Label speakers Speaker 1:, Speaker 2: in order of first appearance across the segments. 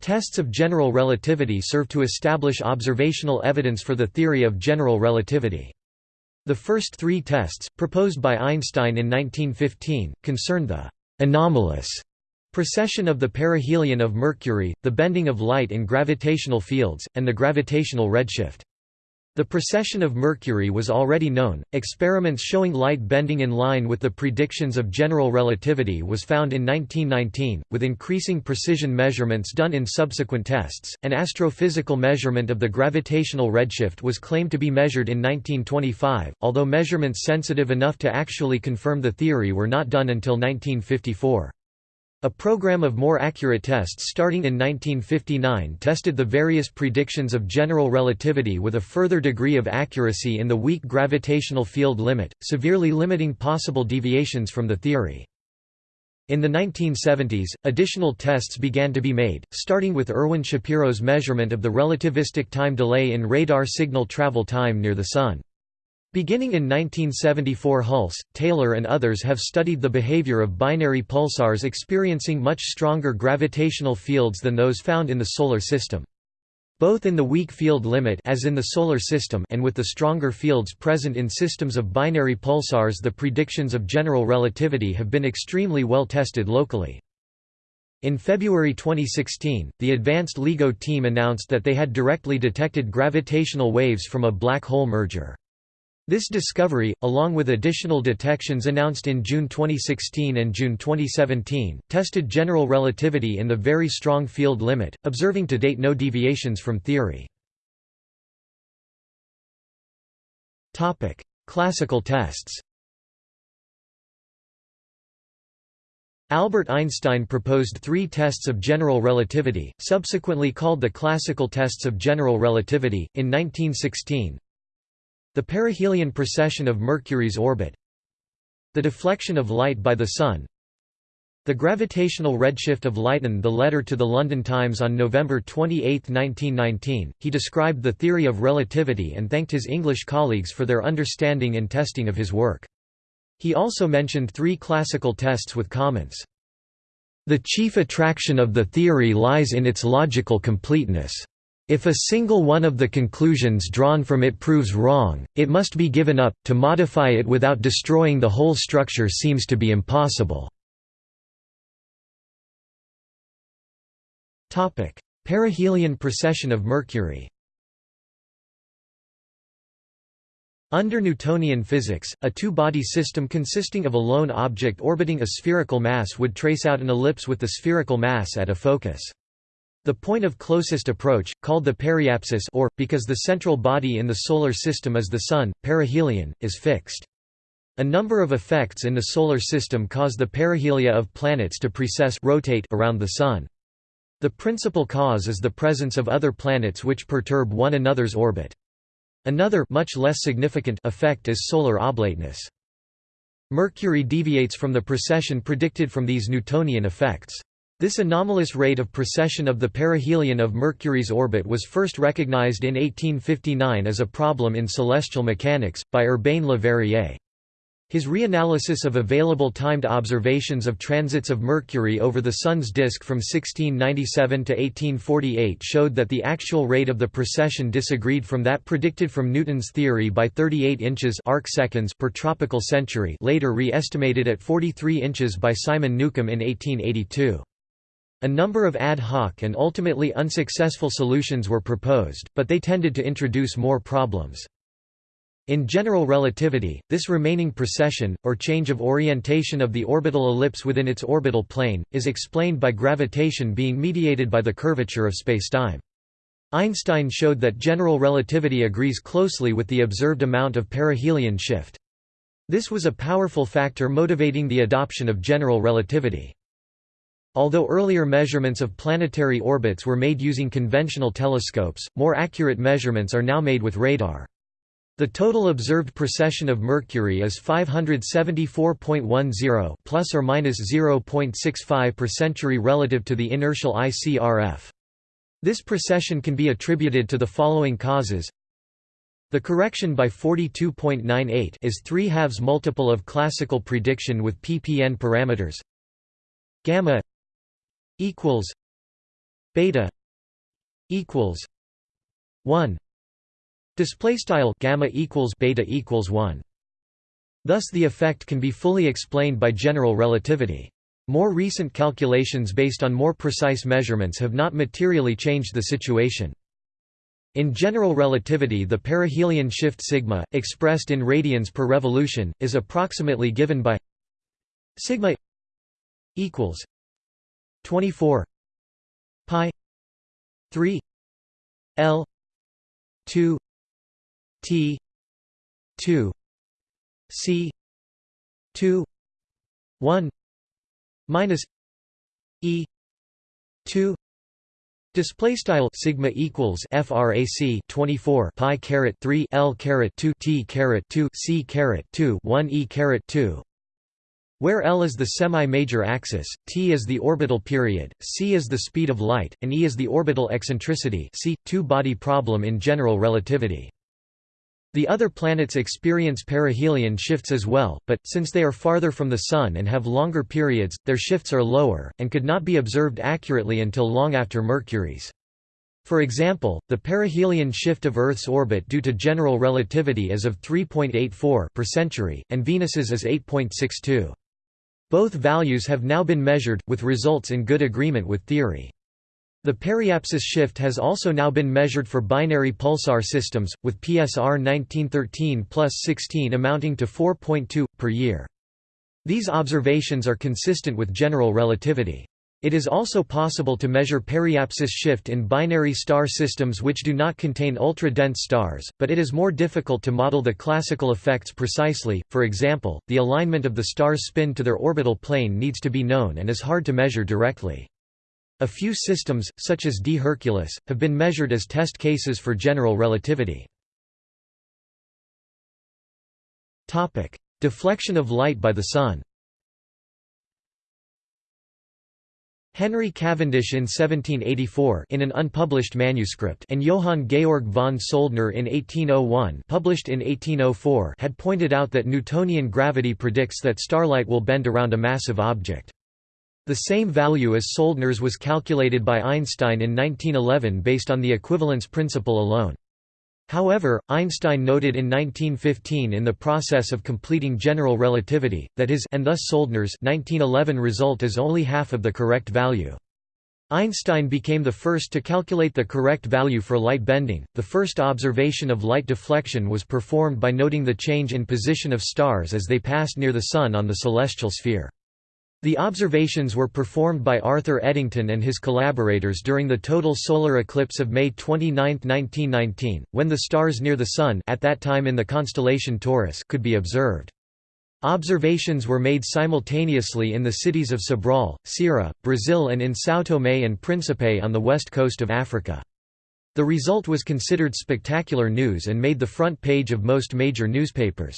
Speaker 1: Tests of general relativity serve to establish observational evidence for the theory of general relativity. The first three tests, proposed by Einstein in 1915, concern the anomalous precession of the perihelion of Mercury, the bending of light in gravitational fields, and the gravitational redshift. The precession of Mercury was already known. Experiments showing light bending in line with the predictions of general relativity was found in 1919, with increasing precision measurements done in subsequent tests. An astrophysical measurement of the gravitational redshift was claimed to be measured in 1925, although measurements sensitive enough to actually confirm the theory were not done until 1954. A program of more accurate tests starting in 1959 tested the various predictions of general relativity with a further degree of accuracy in the weak gravitational field limit, severely limiting possible deviations from the theory. In the 1970s, additional tests began to be made, starting with Irwin Shapiro's measurement of the relativistic time delay in radar signal travel time near the Sun. Beginning in 1974 Hulse, Taylor and others have studied the behavior of binary pulsars experiencing much stronger gravitational fields than those found in the Solar System. Both in the weak field limit as in the Solar System and with the stronger fields present in systems of binary pulsars the predictions of general relativity have been extremely well tested locally. In February 2016, the Advanced LIGO team announced that they had directly detected gravitational waves from a black hole merger. This discovery, along with additional detections announced in June 2016 and June 2017, tested general relativity in the very strong field limit, observing to date no deviations from theory. Classical tests Albert Einstein proposed three tests of general relativity, subsequently called the classical tests of general relativity, in 1916, the perihelion precession of Mercury's orbit The deflection of light by the Sun The gravitational redshift of light. In the letter to the London Times on November 28, 1919, he described the theory of relativity and thanked his English colleagues for their understanding and testing of his work. He also mentioned three classical tests with comments. The chief attraction of the theory lies in its logical completeness. If a single one of the conclusions drawn from it proves wrong, it must be given up, to modify it without destroying the whole structure seems to be impossible. Perihelion precession of Mercury Under Newtonian physics, a two-body system consisting of a lone object orbiting a spherical mass would trace out an ellipse with the spherical mass at a focus. The point of closest approach, called the periapsis or, because the central body in the Solar System is the Sun, perihelion, is fixed. A number of effects in the Solar System cause the perihelia of planets to precess rotate around the Sun. The principal cause is the presence of other planets which perturb one another's orbit. Another much less significant effect is solar oblateness. Mercury deviates from the precession predicted from these Newtonian effects. This anomalous rate of precession of the perihelion of Mercury's orbit was first recognized in 1859 as a problem in celestial mechanics, by Urbain Le Verrier. His reanalysis of available timed observations of transits of Mercury over the Sun's disk from 1697 to 1848 showed that the actual rate of the precession disagreed from that predicted from Newton's theory by 38 inches arc seconds per tropical century later re-estimated at 43 inches by Simon Newcomb in 1882. A number of ad hoc and ultimately unsuccessful solutions were proposed, but they tended to introduce more problems. In general relativity, this remaining precession, or change of orientation of the orbital ellipse within its orbital plane, is explained by gravitation being mediated by the curvature of spacetime. Einstein showed that general relativity agrees closely with the observed amount of perihelion shift. This was a powerful factor motivating the adoption of general relativity. Although earlier measurements of planetary orbits were made using conventional telescopes, more accurate measurements are now made with radar. The total observed precession of Mercury is 574.10 plus or minus 0.65 per century relative to the inertial ICRF. This precession can be attributed to the following causes. The correction by 42.98 is 3 halves multiple of classical prediction with ppn parameters gamma equals beta equals 1 display style gamma equals beta equals 1 thus the effect can be fully explained by general relativity. More recent calculations based on more precise measurements have not materially changed the situation. In general relativity the perihelion shift sigma, expressed in radians per revolution, is approximately given by sigma equals 24 pi 3 l 2 t 2 c 2 1 minus e 2 Display style sigma equals frac 24 pi caret 3 l caret 2 t caret 2 c caret 2 1 e caret 2 where L is the semi-major axis, t is the orbital period, c is the speed of light, and e is the orbital eccentricity see, two-body problem in general relativity. The other planets experience perihelion shifts as well, but, since they are farther from the Sun and have longer periods, their shifts are lower, and could not be observed accurately until long after Mercury's. For example, the perihelion shift of Earth's orbit due to general relativity is of 3.84 per century, and Venus's is 8.62. Both values have now been measured, with results in good agreement with theory. The periapsis shift has also now been measured for binary pulsar systems, with PSR 1913 plus 16 amounting to 4.2, per year. These observations are consistent with general relativity. It is also possible to measure periapsis shift in binary star systems which do not contain ultra-dense stars, but it is more difficult to model the classical effects precisely, for example, the alignment of the star's spin to their orbital plane needs to be known and is hard to measure directly. A few systems, such as DI Herculis, have been measured as test cases for general relativity. Deflection of light by the Sun Henry Cavendish in 1784 in an unpublished manuscript and Johann Georg von Soldner in 1801 published in 1804 had pointed out that Newtonian gravity predicts that starlight will bend around a massive object. The same value as Soldner's was calculated by Einstein in 1911 based on the equivalence principle alone. However, Einstein noted in 1915 in the process of completing general relativity, that his and thus Soldner's 1911 result is only half of the correct value. Einstein became the first to calculate the correct value for light bending. The first observation of light deflection was performed by noting the change in position of stars as they passed near the Sun on the celestial sphere. The observations were performed by Arthur Eddington and his collaborators during the total solar eclipse of May 29, 1919, when the stars near the Sun at that time in the constellation Taurus could be observed. Observations were made simultaneously in the cities of Sobral, Ceará, Brazil and in São Tomé and Príncipe on the west coast of Africa. The result was considered spectacular news and made the front page of most major newspapers.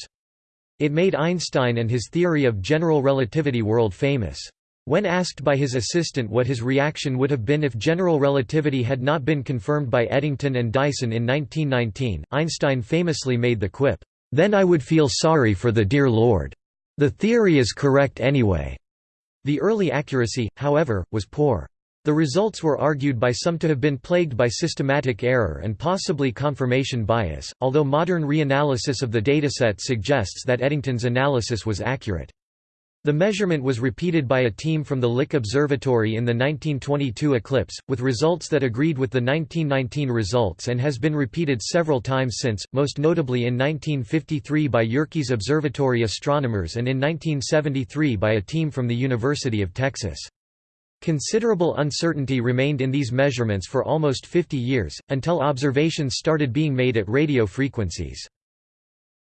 Speaker 1: It made Einstein and his theory of general relativity world famous. When asked by his assistant what his reaction would have been if general relativity had not been confirmed by Eddington and Dyson in 1919, Einstein famously made the quip, "'Then I would feel sorry for the dear Lord. The theory is correct anyway." The early accuracy, however, was poor. The results were argued by some to have been plagued by systematic error and possibly confirmation bias, although modern reanalysis of the dataset suggests that Eddington's analysis was accurate. The measurement was repeated by a team from the Lick Observatory in the 1922 eclipse, with results that agreed with the 1919 results and has been repeated several times since, most notably in 1953 by Yerkes Observatory astronomers and in 1973 by a team from the University of Texas. Considerable uncertainty remained in these measurements for almost 50 years, until observations started being made at radio frequencies.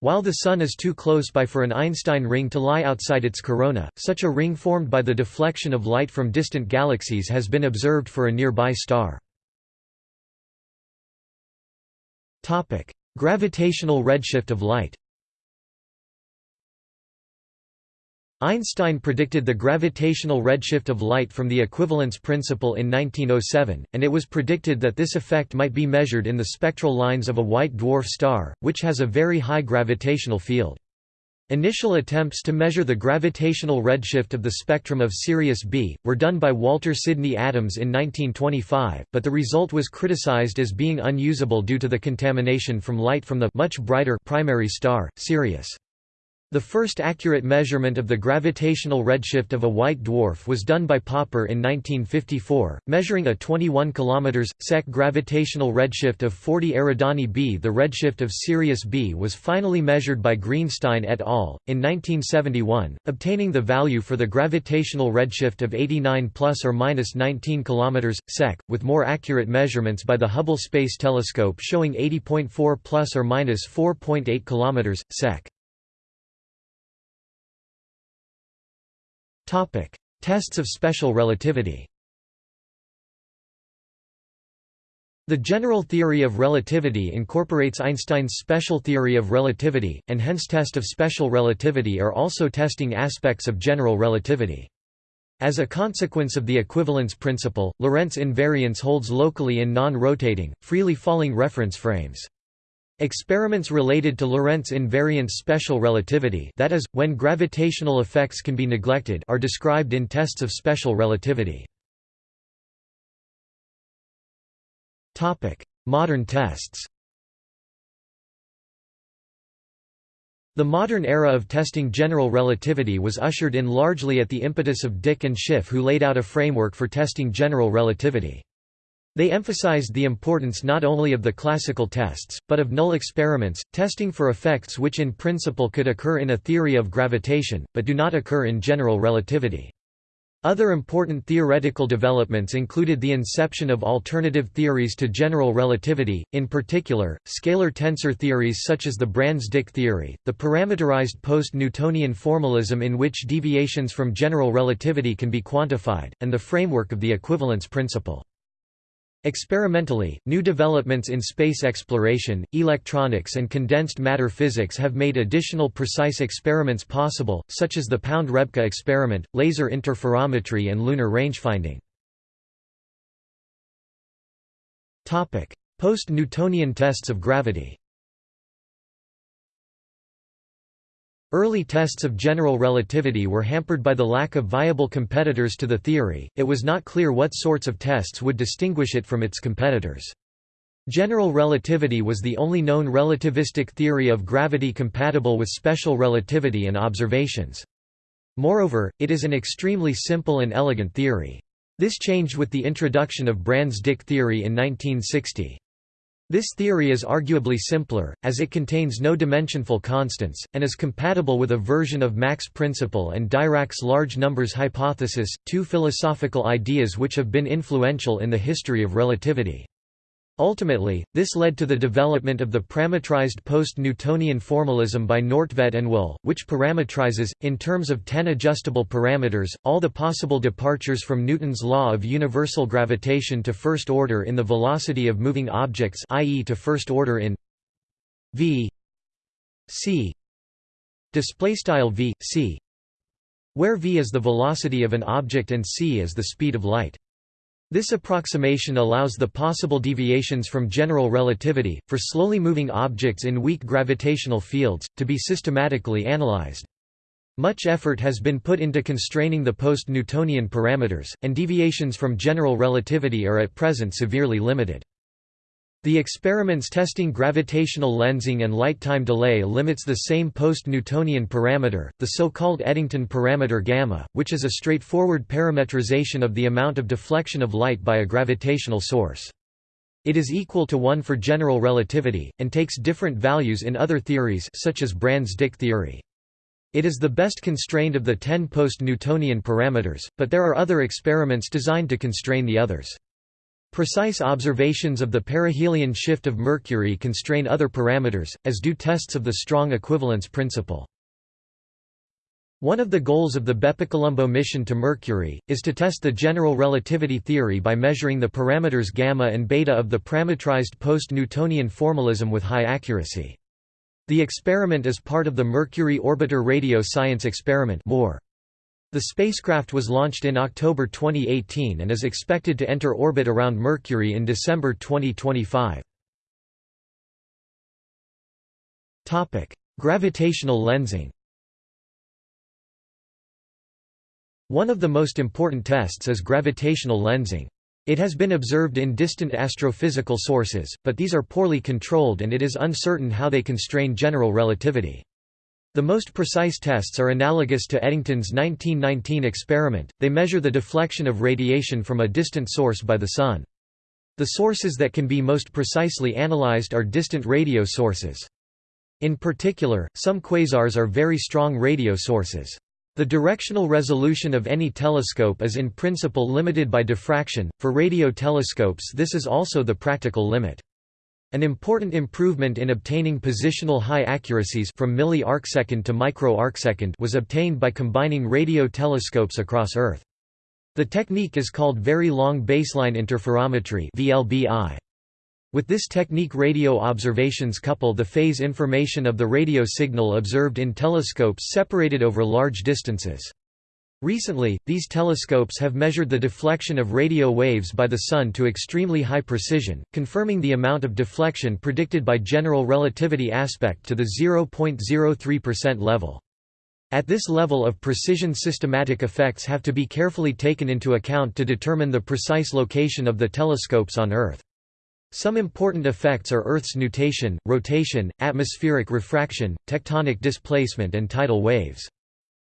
Speaker 1: While the Sun is too close by for an Einstein ring to lie outside its corona, such a ring formed by the deflection of light from distant galaxies has been observed for a nearby star. Gravitational redshift of light Einstein predicted the gravitational redshift of light from the equivalence principle in 1907, and it was predicted that this effect might be measured in the spectral lines of a white dwarf star, which has a very high gravitational field. Initial attempts to measure the gravitational redshift of the spectrum of Sirius B, were done by Walter Sidney Adams in 1925, but the result was criticized as being unusable due to the contamination from light from the much brighter primary star, Sirius. The first accurate measurement of the gravitational redshift of a white dwarf was done by Popper in 1954, measuring a 21 km sec gravitational redshift of 40 Eridani b. The redshift of Sirius b was finally measured by Greenstein et al. in 1971, obtaining the value for the gravitational redshift of 89 plus or minus 19 km sec, with more accurate measurements by the Hubble Space Telescope showing 80.4 plus or minus 4.8 km sec. Topic: Tests of special relativity. The general theory of relativity incorporates Einstein's special theory of relativity, and hence test of special relativity are also testing aspects of general relativity. As a consequence of the equivalence principle, Lorentz invariance holds locally in non-rotating, freely falling reference frames. Experiments related to Lorentz invariance special relativity that is, when gravitational effects can be neglected are described in tests of special relativity. Modern tests The modern era of testing general relativity was ushered in largely at the impetus of Dicke and Schiff who laid out a framework for testing general relativity. They emphasized the importance not only of the classical tests, but of null experiments, testing for effects which in principle could occur in a theory of gravitation, but do not occur in general relativity. Other important theoretical developments included the inception of alternative theories to general relativity, in particular, scalar tensor theories such as the Brans-Dicke theory, the parameterized post-Newtonian formalism in which deviations from general relativity can be quantified, and the framework of the equivalence principle. Experimentally, new developments in space exploration, electronics and condensed matter physics have made additional precise experiments possible, such as the Pound-Rebka experiment, laser interferometry and lunar rangefinding. Post-Newtonian tests of gravity Early tests of general relativity were hampered by the lack of viable competitors to the theory, it was not clear what sorts of tests would distinguish it from its competitors. General relativity was the only known relativistic theory of gravity compatible with special relativity and observations. Moreover, it is an extremely simple and elegant theory. This changed with the introduction of Brans-Dicke theory in 1960. This theory is arguably simpler, as it contains no dimensionful constants, and is compatible with a version of Mach's principle and Dirac's large numbers hypothesis, two philosophical ideas which have been influential in the history of relativity. Ultimately, this led to the development of the parametrized post-Newtonian formalism by Nordtvedt and Will, which parametrizes, in terms of ten adjustable parameters, all the possible departures from Newton's law of universal gravitation to first order in the velocity of moving objects i.e. to first order in v c v c where v is the velocity of an object and c is the speed of light this approximation allows the possible deviations from general relativity, for slowly moving objects in weak gravitational fields, to be systematically analyzed. Much effort has been put into constraining the post-Newtonian parameters, and deviations from general relativity are at present severely limited. The experiments testing gravitational lensing and light time delay limits the same post-Newtonian parameter, the so-called Eddington parameter gamma, which is a straightforward parametrization of the amount of deflection of light by a gravitational source. It is equal to 1 for general relativity, and takes different values in other theories such as Brans-Dicke theory. It is the best constrained of the 10 post-Newtonian parameters, but there are other experiments designed to constrain the others. Precise observations of the perihelion shift of Mercury constrain other parameters, as do tests of the strong equivalence principle. One of the goals of the BepiColombo mission to Mercury, is to test the general relativity theory by measuring the parameters gamma and beta of the parametrized post-Newtonian formalism with high accuracy. The experiment is part of the Mercury Orbiter Radio Science Experiment more. The spacecraft was launched in October 2018 and is expected to enter orbit around Mercury in December 2025. Topic: Gravitational lensing. One of the most important tests is gravitational lensing. It has been observed in distant astrophysical sources, but these are poorly controlled and it is uncertain how they constrain general relativity. The most precise tests are analogous to Eddington's 1919 experiment, they measure the deflection of radiation from a distant source by the Sun. The sources that can be most precisely analyzed are distant radio sources. In particular, some quasars are very strong radio sources. The directional resolution of any telescope is in principle limited by diffraction, for radio telescopes this is also the practical limit. An important improvement in obtaining positional high accuracies from milli arcsecond to micro arcsecond was obtained by combining radio telescopes across Earth. The technique is called Very Long Baseline Interferometry VLBI. With this technique radio observations couple the phase information of the radio signal observed in telescopes separated over large distances. Recently, these telescopes have measured the deflection of radio waves by the Sun to extremely high precision, confirming the amount of deflection predicted by general relativity aspect to the 0.03% level. At this level of precision systematic effects have to be carefully taken into account to determine the precise location of the telescopes on Earth. Some important effects are Earth's nutation, rotation, atmospheric refraction, tectonic displacement and tidal waves.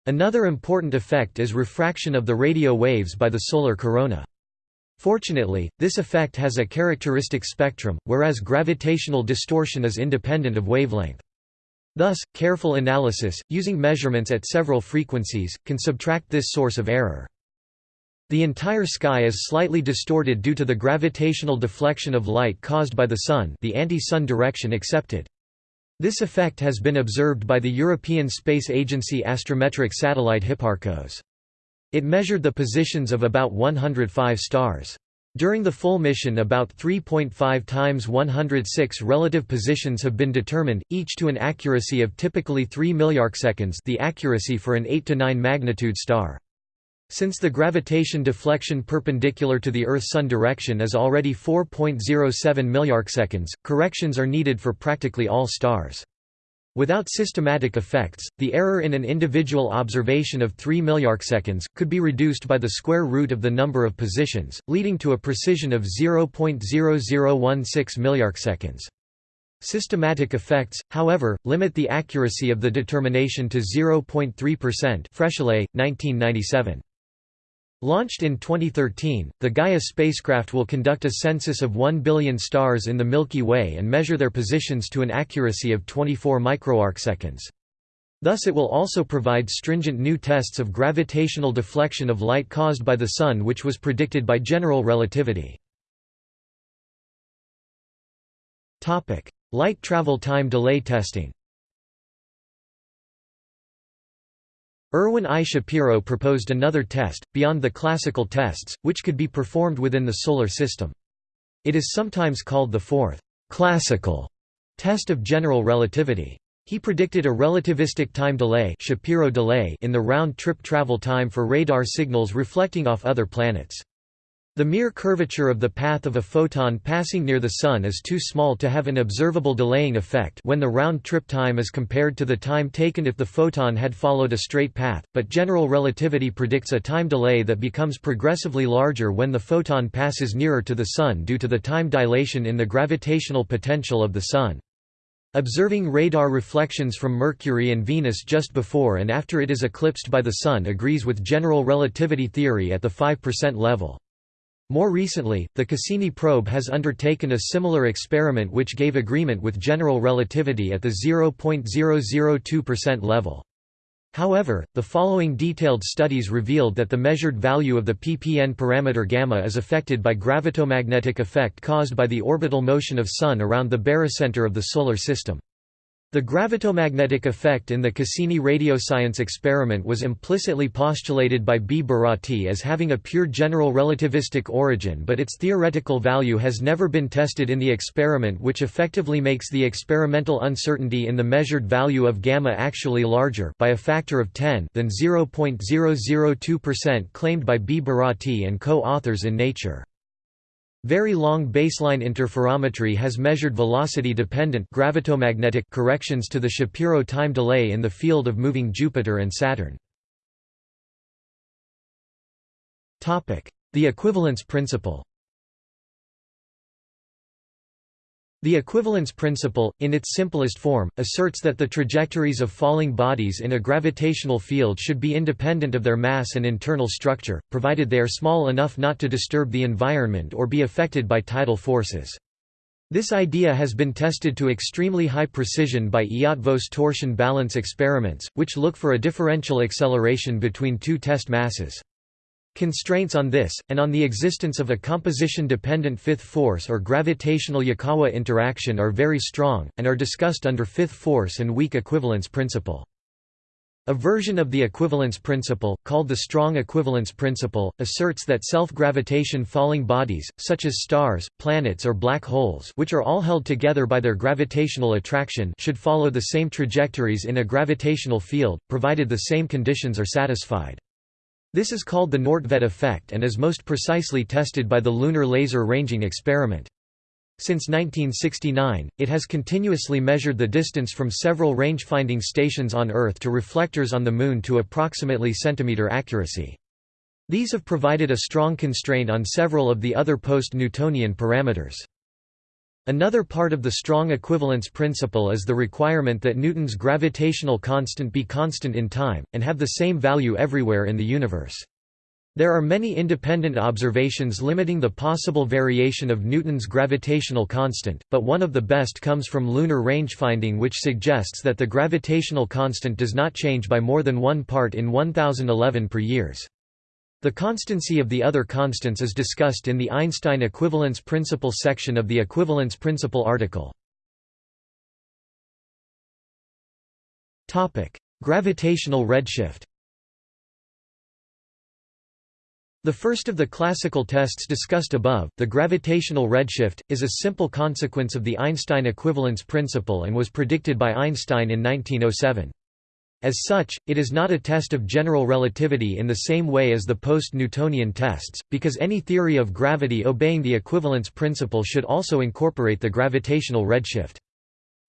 Speaker 1: Another important effect is refraction of the radio waves by the solar corona. Fortunately, this effect has a characteristic spectrum, whereas gravitational distortion is independent of wavelength. Thus, careful analysis, using measurements at several frequencies, can subtract this source of error. The entire sky is slightly distorted due to the gravitational deflection of light caused by the Sun the anti-Sun direction accepted. This effect has been observed by the European Space Agency astrometric satellite Hipparcos. It measured the positions of about 105 stars. During the full mission about 3.5 times 106 relative positions have been determined, each to an accuracy of typically 3 milliarcseconds the accuracy for an 8 to 9 magnitude star. Since the gravitation deflection perpendicular to the Earth-Sun direction is already 4.07 milliarcseconds, corrections are needed for practically all stars. Without systematic effects, the error in an individual observation of 3 milliarcseconds, could be reduced by the square root of the number of positions, leading to a precision of 0.0016 milliarcseconds. Systematic effects, however, limit the accuracy of the determination to 0.3% Froeschlé, 1997. Launched in 2013, the Gaia spacecraft will conduct a census of 1 billion stars in the Milky Way and measure their positions to an accuracy of 24 microarcseconds. Thus it will also provide stringent new tests of gravitational deflection of light caused by the Sun which was predicted by general relativity. Light travel time delay testing Irwin I. Shapiro proposed another test, beyond the classical tests, which could be performed within the Solar System. It is sometimes called the fourth, classical test of general relativity. He predicted a relativistic time delay, Shapiro delay in the round-trip travel time for radar signals reflecting off other planets. The mere curvature of the path of a photon passing near the Sun is too small to have an observable delaying effect when the round-trip time is compared to the time taken if the photon had followed a straight path, but general relativity predicts a time delay that becomes progressively larger when the photon passes nearer to the Sun due to the time dilation in the gravitational potential of the Sun. Observing radar reflections from Mercury and Venus just before and after it is eclipsed by the Sun agrees with general relativity theory at the 5% level. More recently, the Cassini probe has undertaken a similar experiment which gave agreement with general relativity at the 0.002% level. However, the following detailed studies revealed that the measured value of the ppn parameter gamma is affected by gravitomagnetic effect caused by the orbital motion of Sun around the barycenter of the Solar System. The gravitomagnetic effect in the Cassini radioscience experiment was implicitly postulated by B. Bertotti as having a pure general relativistic origin but its theoretical value has never been tested in the experiment which effectively makes the experimental uncertainty in the measured value of gamma actually larger by a factor of 10 than 0.002% claimed by B. Bertotti and co-authors in Nature. Very long baseline interferometry has measured velocity-dependent gravitomagnetic corrections to the Shapiro time delay in the field of moving Jupiter and Saturn. The equivalence principle The equivalence principle, in its simplest form, asserts that the trajectories of falling bodies in a gravitational field should be independent of their mass and internal structure, provided they are small enough not to disturb the environment or be affected by tidal forces. This idea has been tested to extremely high precision by Eötvös torsion balance experiments, which look for a differential acceleration between two test masses. Constraints on this, and on the existence of a composition-dependent fifth force or gravitational Yukawa interaction are very strong, and are discussed under fifth force and weak equivalence principle. A version of the equivalence principle, called the strong equivalence principle, asserts that self-gravitation falling bodies, such as stars, planets or black holes which are all held together by their gravitational attraction should follow the same trajectories in a gravitational field, provided the same conditions are satisfied. This is called the Nordtvedt effect and is most precisely tested by the Lunar Laser Ranging Experiment. Since 1969, it has continuously measured the distance from several range-finding stations on Earth to reflectors on the Moon to approximately centimeter accuracy. These have provided a strong constraint on several of the other post-Newtonian parameters. Another part of the strong equivalence principle is the requirement that Newton's gravitational constant be constant in time, and have the same value everywhere in the universe. There are many independent observations limiting the possible variation of Newton's gravitational constant, but one of the best comes from lunar rangefinding which suggests that the gravitational constant does not change by more than one part in 1011 per years. The constancy of the other constants is discussed in the Einstein equivalence principle section of the equivalence principle article. Topic: Gravitational redshift The first of the classical tests discussed above, the gravitational redshift, is a simple consequence of the Einstein equivalence principle and was predicted by Einstein in 1907. As such, it is not a test of general relativity in the same way as the post-Newtonian tests, because any theory of gravity obeying the equivalence principle should also incorporate the gravitational redshift.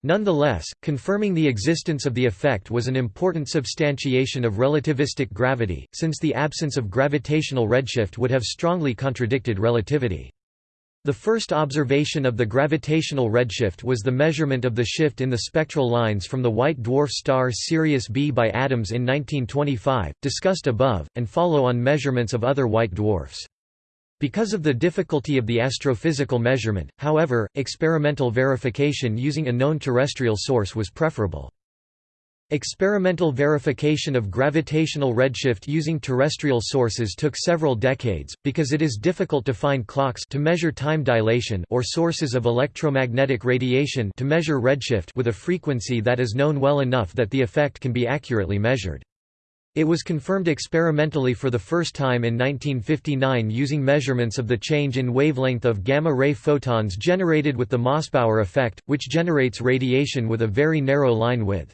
Speaker 1: Nonetheless, confirming the existence of the effect was an important substantiation of relativistic gravity, since the absence of gravitational redshift would have strongly contradicted relativity. The first observation of the gravitational redshift was the measurement of the shift in the spectral lines from the white dwarf star Sirius B by Adams in 1925, discussed above, and follow-on measurements of other white dwarfs. Because of the difficulty of the astrophysical measurement, however, experimental verification using a known terrestrial source was preferable. Experimental verification of gravitational redshift using terrestrial sources took several decades, because it is difficult to find clocks to measure time dilation or sources of electromagnetic radiation to measure redshift with a frequency that is known well enough that the effect can be accurately measured. It was confirmed experimentally for the first time in 1959 using measurements of the change in wavelength of gamma-ray photons generated with the Mossbauer effect, which generates radiation with a very narrow line width.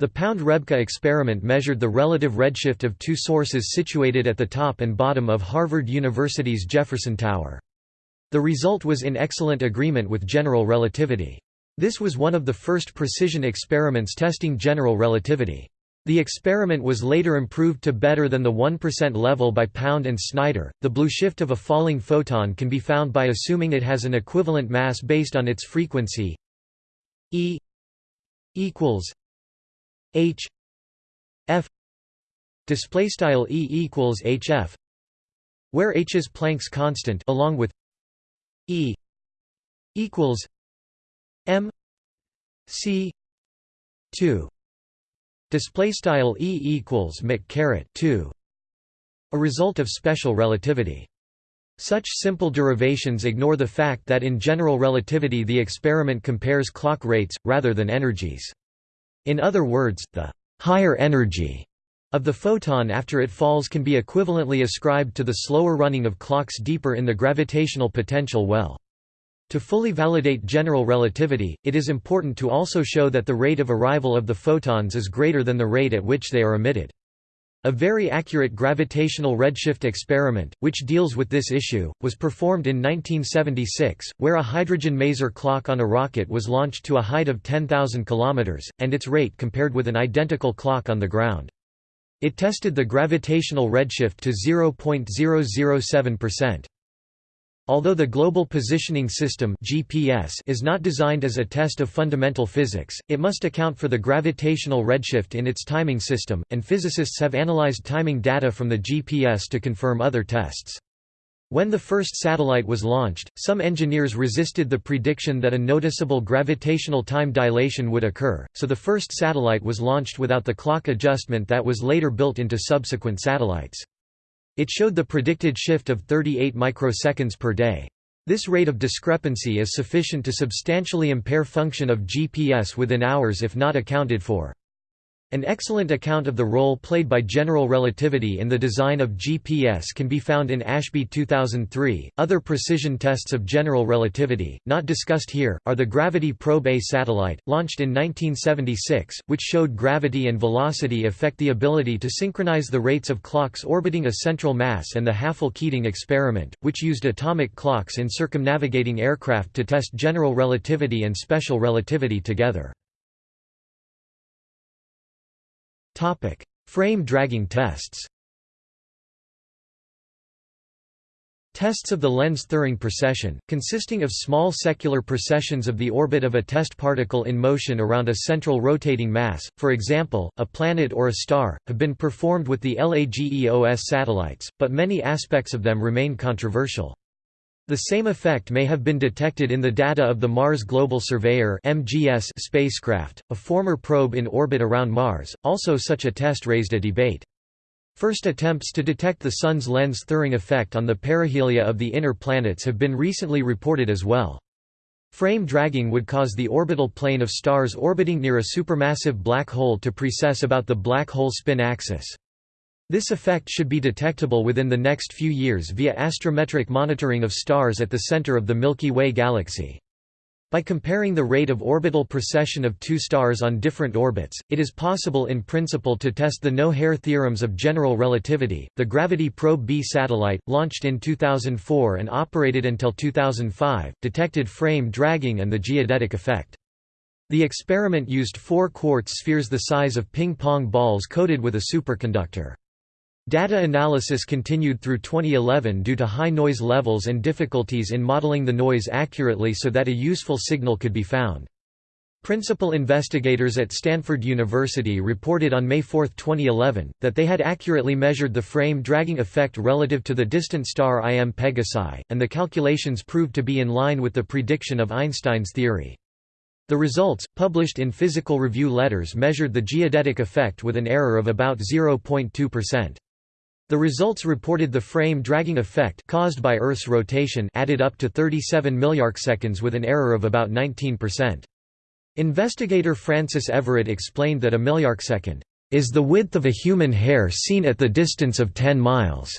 Speaker 1: The Pound-Rebka experiment measured the relative redshift of two sources situated at the top and bottom of Harvard University's Jefferson Tower. The result was in excellent agreement with general relativity. This was one of the first precision experiments testing general relativity. The experiment was later improved to better than the 1% level by Pound and Snyder. The blue shift of a falling photon can be found by assuming it has an equivalent mass based on its frequency E equals H F display style E equals HF where H is Planck's constant along with E equals M C 2 display style E equals Mc caret 2 a result of special relativity such simple derivations ignore the fact that in general relativity the experiment compares clock rates, rather than energies. In other words, the higher energy of the photon after it falls can be equivalently ascribed to the slower running of clocks deeper in the gravitational potential well. To fully validate general relativity, it is important to also show that the rate of arrival of the photons is greater than the rate at which they are emitted. A very accurate gravitational redshift experiment, which deals with this issue, was performed in 1976, where a hydrogen maser clock on a rocket was launched to a height of 10,000 km, and its rate compared with an identical clock on the ground. It tested the gravitational redshift to 0.007%. Although the Global Positioning System (GPS) is not designed as a test of fundamental physics, it must account for the gravitational redshift in its timing system, and physicists have analyzed timing data from the GPS to confirm other tests. When the first satellite was launched, some engineers resisted the prediction that a noticeable gravitational time dilation would occur, so the first satellite was launched without the clock adjustment that was later built into subsequent satellites. It showed the predicted shift of 38 microseconds per day. This rate of discrepancy is sufficient to substantially impair function of GPS within hours if not accounted for. An excellent account of the role played by general relativity in the design of GPS can be found in Ashby 2003. Other precision tests of general relativity, not discussed here, are the Gravity Probe A satellite, launched in 1976, which showed gravity and velocity affect the ability to synchronize the rates of clocks orbiting a central mass, and the Hafele-Keating experiment, which used atomic clocks in circumnavigating aircraft to test general relativity and special relativity together. Frame dragging tests Tests of the Lense Thirring precession, consisting of small secular precessions of the orbit of a test particle in motion around a central rotating mass, for example, a planet or a star, have been performed with the LAGEOS satellites, but many aspects of them remain controversial. The same effect may have been detected in the data of the Mars Global Surveyor (MGS) spacecraft, a former probe in orbit around Mars. Also such a test raised a debate. First attempts to detect the Sun's Lense-Thirring effect on the perihelia of the inner planets have been recently reported as well. Frame dragging would cause the orbital plane of stars orbiting near a supermassive black hole to precess about the black hole spin axis. This effect should be detectable within the next few years via astrometric monitoring of stars at the center of the Milky Way galaxy. By comparing the rate of orbital precession of two stars on different orbits, it is possible in principle to test the no-hair theorems of general relativity. The Gravity Probe B satellite, launched in 2004 and operated until 2005, detected frame dragging and the geodetic effect. The experiment used four quartz spheres the size of ping-pong balls coated with a superconductor. Data analysis continued through 2011 due to high noise levels and difficulties in modeling the noise accurately so that a useful signal could be found. Principal investigators at Stanford University reported on May 4, 2011, that they had accurately measured the frame dragging effect relative to the distant star IM Pegasi, and the calculations proved to be in line with the prediction of Einstein's theory. The results, published in Physical Review Letters measured the geodetic effect with an error of about 0.2%. The results reported the frame dragging effect caused by Earth's rotation added up to 37 milliarcseconds with an error of about 19%. Investigator Francis Everitt explained that a milliarcsecond is the width of a human hair seen at the distance of 10 miles.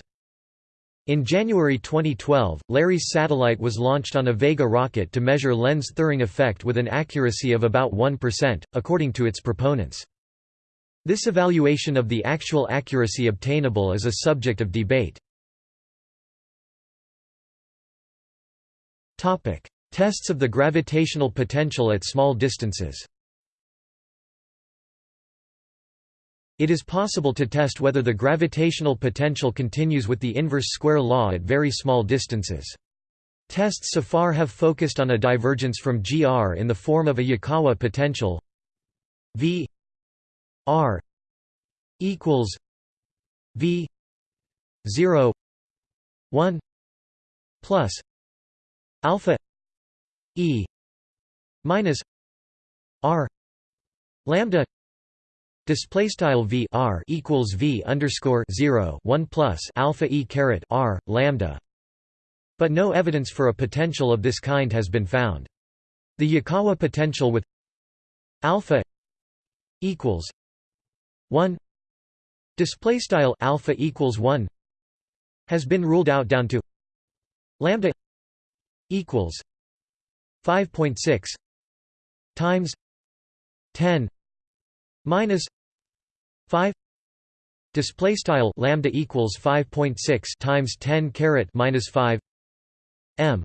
Speaker 1: In January 2012, LARES satellite was launched on a Vega rocket to measure Lense-Thirring effect with an accuracy of about 1%, according to its proponents. This evaluation of the actual accuracy obtainable is a subject of debate. Tests of the gravitational potential at small distances It is possible to test whether the gravitational potential continues with the inverse square law at very small distances. Tests so far have focused on a divergence from GR in the form of a Yukawa potential V R equals V zero one plus alpha E minus R lambda Display style v r equals v underscore zero one plus alpha e caret r lambda, but no evidence for a potential of this kind has been found. The Yukawa potential with alpha equals 1 display style alpha equals 1 has been ruled out down to lambda equals 5.6 times 10 minus 5 display style lambda equals 5.6 times 10 caret minus 5 m.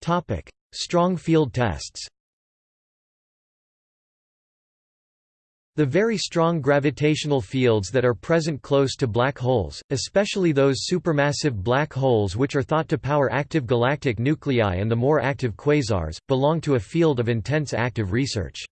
Speaker 1: Topic. Strong field tests The very strong gravitational fields that are present close to black holes, especially those supermassive black holes which are thought to power active galactic nuclei and the more active quasars, belong to a field of intense active research.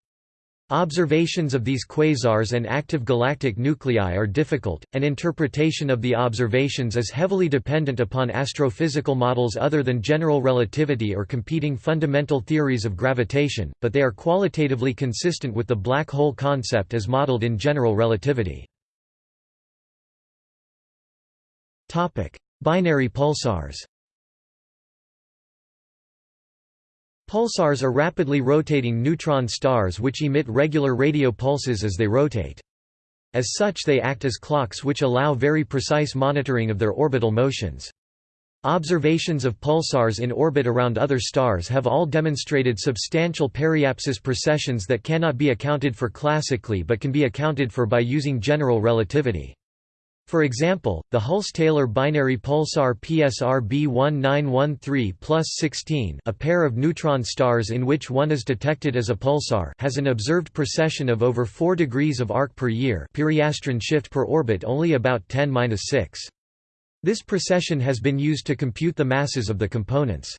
Speaker 1: Observations of these quasars and active galactic nuclei are difficult, and interpretation of the observations is heavily dependent upon astrophysical models other than general relativity or competing fundamental theories of gravitation, but they are qualitatively consistent with the black hole concept as modeled in general relativity. Binary pulsars Pulsars are rapidly rotating neutron stars which emit regular radio pulses as they rotate. As such they act as clocks which allow very precise monitoring of their orbital motions. Observations of pulsars in orbit around other stars have all demonstrated substantial periapsis precessions that cannot be accounted for classically but can be accounted for by using general relativity. For example, the Hulse-Taylor binary pulsar PSR B1913 plus 16 a pair of neutron stars in which one is detected as a pulsar has an observed precession of over 4 degrees of arc per year periastron shift per orbit only about 10-6. This precession has been used to compute the masses of the components.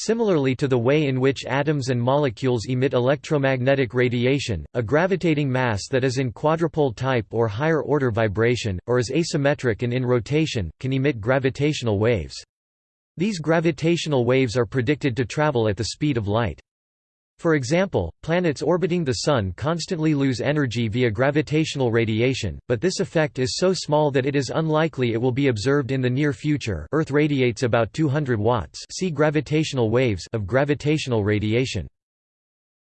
Speaker 1: Similarly to the way in which atoms and molecules emit electromagnetic radiation, a gravitating mass that is in quadrupole type or higher order vibration, or is asymmetric and in rotation, can emit gravitational waves. These gravitational waves are predicted to travel at the speed of light. For example, planets orbiting the Sun constantly lose energy via gravitational radiation, but this effect is so small that it is unlikely it will be observed in the near future Earth radiates about 200 watts see gravitational waves of gravitational radiation.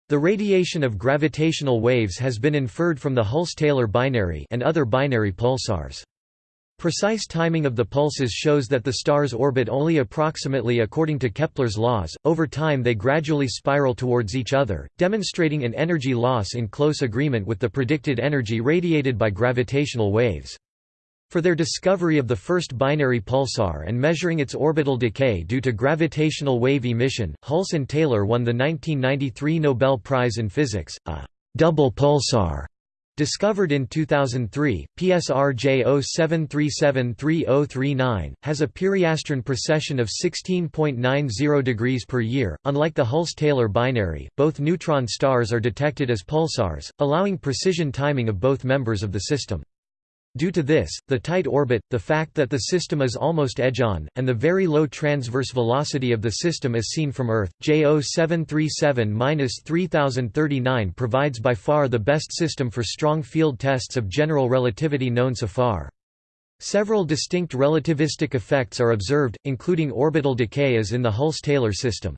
Speaker 1: The radiation of gravitational waves has been inferred from the Hulse-Taylor binary and other binary pulsars. Precise timing of the pulses shows that the stars orbit only approximately according to Kepler's laws, over time they gradually spiral towards each other, demonstrating an energy loss in close agreement with the predicted energy radiated by gravitational waves. For their discovery of the first binary pulsar and measuring its orbital decay due to gravitational wave emission, Hulse and Taylor won the 1993 Nobel Prize in Physics, a double pulsar Discovered in 2003, PSR J07373039, has a periastron precession of 16.90 degrees per year. Unlike the Hulse-Taylor binary, both neutron stars are detected as pulsars, allowing precision timing of both members of the system. Due to this, the tight orbit, the fact that the system is almost edge-on, and the very low transverse velocity of the system as seen from Earth, J0737-3039 provides by far the best system for strong field tests of general relativity known so far. Several distinct relativistic effects are observed, including orbital decay as in the Hulse-Taylor system.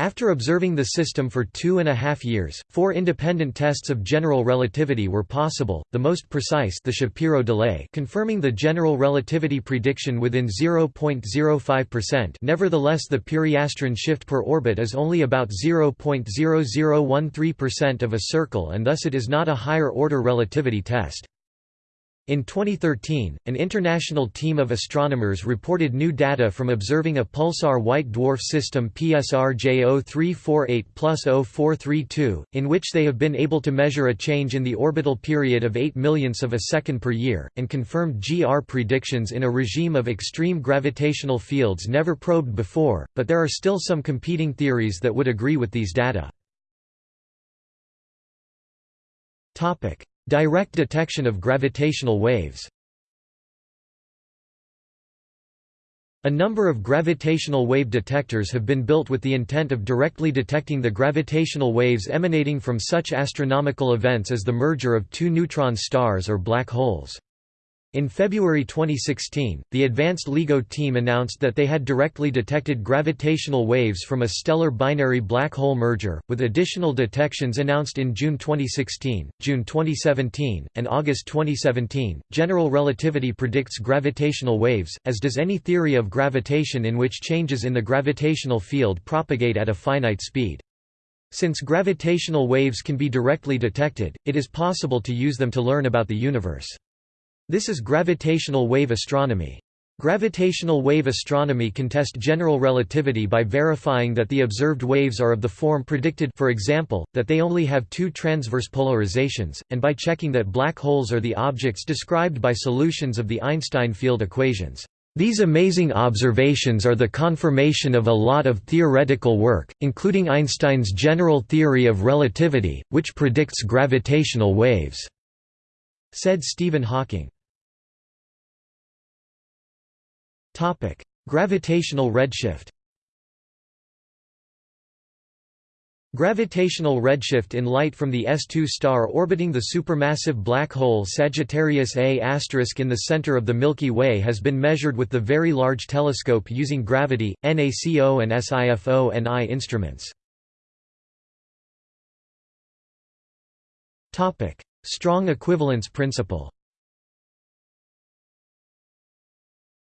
Speaker 1: After observing the system for two and a half years, four independent tests of general relativity were possible, the most precise the Shapiro delay confirming the general relativity prediction within 0.05% nevertheless the periastron shift per orbit is only about 0.0013% of a circle and thus it is not a higher-order relativity test. In 2013, an international team of astronomers reported new data from observing a pulsar white dwarf system PSR J0348 plus 0432, in which they have been able to measure a change in the orbital period of 8 millionths of a second per year, and confirmed GR predictions in a regime of extreme gravitational fields never probed before, but there are still some competing theories that would agree with these data. Direct detection of gravitational waves A number of gravitational wave detectors have been built with the intent of directly detecting the gravitational waves emanating from such astronomical events as the merger of two neutron stars or black holes. In February 2016, the Advanced LIGO team announced that they had directly detected gravitational waves from a stellar binary black hole merger, with additional detections announced in June 2016, June 2017, and August 2017. General relativity predicts gravitational waves, as does any theory of gravitation in which changes in the gravitational field propagate at a finite speed. Since gravitational waves can be directly detected, it is possible to use them to learn about the universe. This is gravitational wave astronomy. Gravitational wave astronomy can test general relativity by verifying that the observed waves are of the form predicted for example, that they only have two transverse polarizations, and by checking that black holes are the objects described by solutions of the Einstein field equations. These amazing observations are the confirmation of a lot of theoretical work, including Einstein's general theory of relativity, which predicts gravitational waves," said Stephen Hawking. Gravitational redshift Gravitational redshift in light from the S2 star orbiting the supermassive black hole Sagittarius A** in the center of the Milky Way has been measured with the Very Large Telescope using gravity, NACO and SINFONI instruments. Strong equivalence principle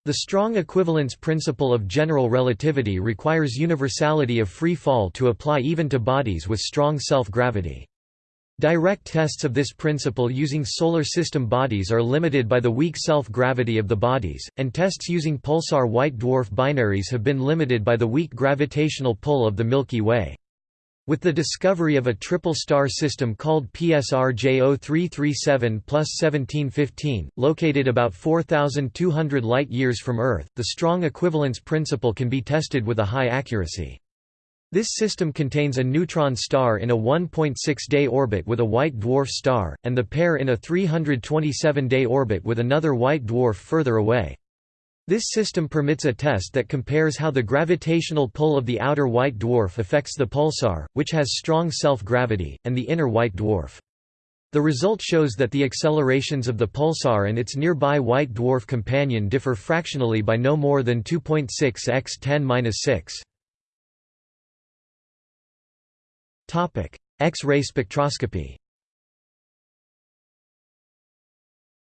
Speaker 1: The strong equivalence principle of general relativity requires universality of free fall to apply even to bodies with strong self-gravity. Direct tests of this principle using solar system bodies are limited by the weak self-gravity of the bodies, and tests using pulsar white dwarf binaries have been limited by the weak gravitational pull of the Milky Way. With the discovery of a triple star system called PSR J0337 1715, located about 4,200 light-years from Earth, the strong equivalence principle can be tested with a high accuracy. This system contains a neutron star in a 1.6-day orbit with a white dwarf star, and the pair in a 327-day orbit with another white dwarf further away. This system permits a test that compares how the gravitational pull of the outer white dwarf affects the pulsar, which has strong self-gravity, and the inner white dwarf. The result shows that the accelerations of the pulsar and its nearby white dwarf companion differ fractionally by no more than 2.6 x 10-6. X-ray spectroscopy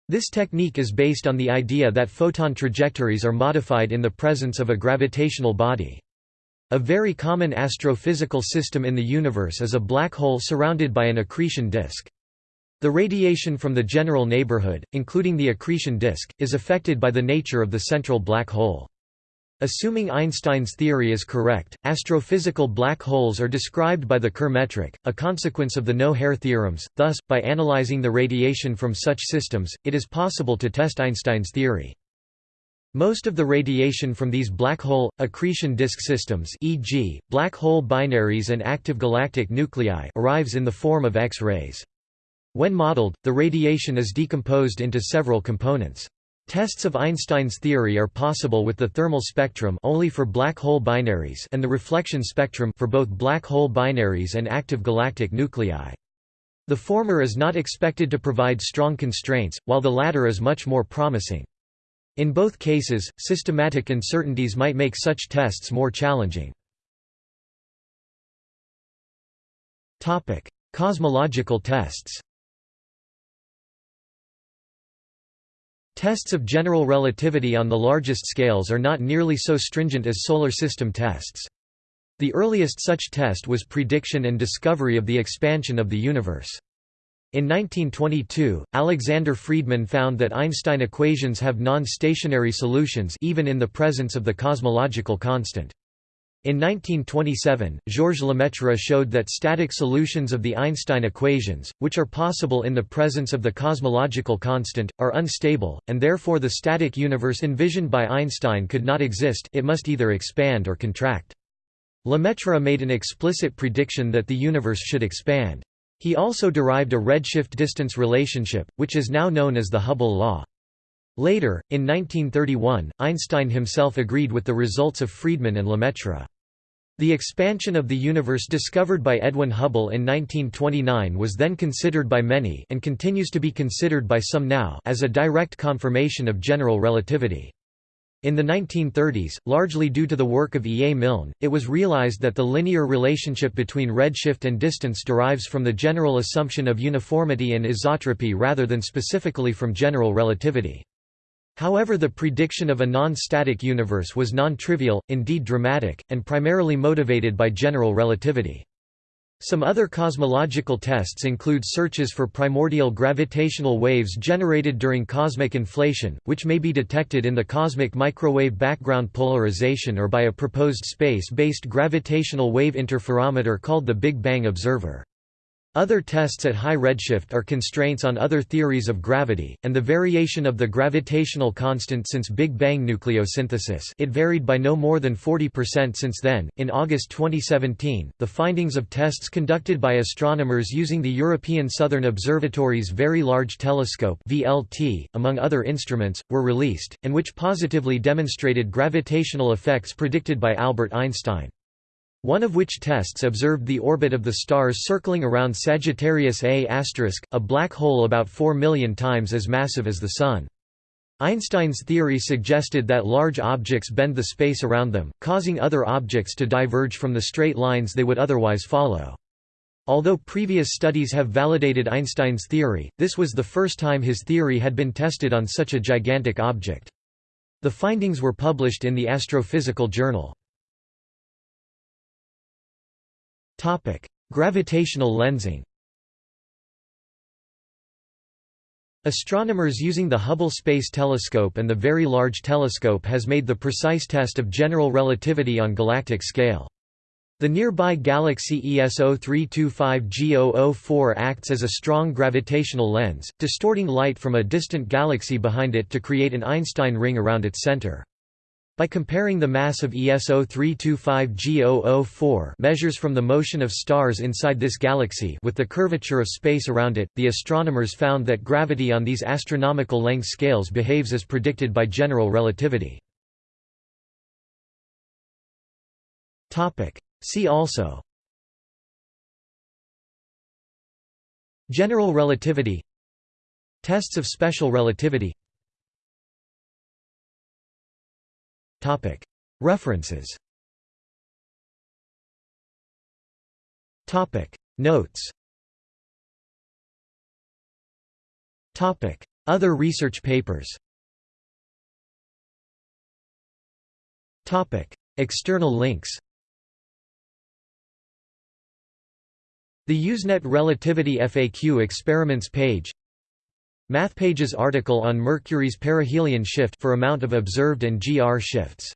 Speaker 1: This technique is based on the idea that photon trajectories are modified in the presence of a gravitational body. A very common astrophysical system in the universe is a black hole surrounded by an accretion disk. The radiation from the general neighborhood, including the accretion disk, is affected by the nature of the central black hole. Assuming Einstein's theory is correct, astrophysical black holes are described by the Kerr metric, a consequence of the no-hair theorems, thus, by analyzing the radiation from such systems, it is possible to test Einstein's theory. Most of the radiation from these black hole, accretion disk systems e.g., black hole binaries and active galactic nuclei arrives in the form of X-rays. When modeled, the radiation is decomposed into several components. Tests of Einstein's theory are possible with the thermal spectrum only for black hole binaries and the reflection spectrum for both black hole binaries and active galactic nuclei. The former is not expected to provide strong constraints, while the latter is much more promising. In both cases, systematic uncertainties might make such tests more challenging. Cosmological tests Tests of general relativity on the largest scales are not nearly so stringent as solar system tests. The earliest such test was prediction and discovery of the expansion of the universe. In 1922, Alexander Friedmann found that Einstein equations have non-stationary solutions even in the presence of the cosmological constant. In 1927, Georges Lemaitre showed that static solutions of the Einstein equations, which are possible in the presence of the cosmological constant, are unstable, and therefore the static universe envisioned by Einstein could not exist it must either expand or contract. Lemaitre made an explicit prediction that the universe should expand. He also derived a redshift distance relationship, which is now known as the Hubble law. Later, in 1931, Einstein himself agreed with the results of Friedmann and Lemaitre. The expansion of the universe discovered by Edwin Hubble in 1929 was then considered by many and continues to be considered by some now as a direct confirmation of general relativity. In the 1930s, largely due to the work of E. A. Milne, it was realized that the linear relationship between redshift and distance derives from the general assumption of uniformity and isotropy rather than specifically from general relativity. However the prediction of a non-static universe was non-trivial, indeed dramatic, and primarily motivated by general relativity. Some other cosmological tests include searches for primordial gravitational waves generated during cosmic inflation, which may be detected in the cosmic microwave background polarization or by a proposed space-based gravitational wave interferometer called the Big Bang Observer. Other tests at high redshift are constraints on other theories of gravity, and the variation of the gravitational constant since Big Bang nucleosynthesis it varied by no more than 40% since then. In August 2017, the findings of tests conducted by astronomers using the European Southern Observatory's Very Large Telescope VLT, among other instruments, were released, and which positively demonstrated gravitational effects predicted by Albert Einstein. One of which tests observed the orbit of the stars circling around Sagittarius A*, a black hole about 4 million times as massive as the Sun. Einstein's theory suggested that large objects bend the space around them, causing other objects to diverge from the straight lines they would otherwise follow. Although previous studies have validated Einstein's theory, this was the first time his theory had been tested on such a gigantic object. The findings were published in the Astrophysical Journal. Topic: Gravitational lensing. Astronomers using the Hubble Space Telescope and the Very Large Telescope has made the precise test of general relativity on galactic scale. The nearby galaxy ESO 325 G004 acts as a strong gravitational lens, distorting light from a distant galaxy behind it to create an Einstein ring around its center. By comparing the mass of ESO 325 G004 measures from the motion of stars inside this galaxy with the curvature of space around it, the astronomers found that gravity on these astronomical length scales behaves as predicted by general relativity. See also General relativity Tests of special relativity References. Notes. Other research papers. External links. The Usenet Relativity FAQ experiments page MathPages article on Mercury's perihelion shift for amount of observed and GR shifts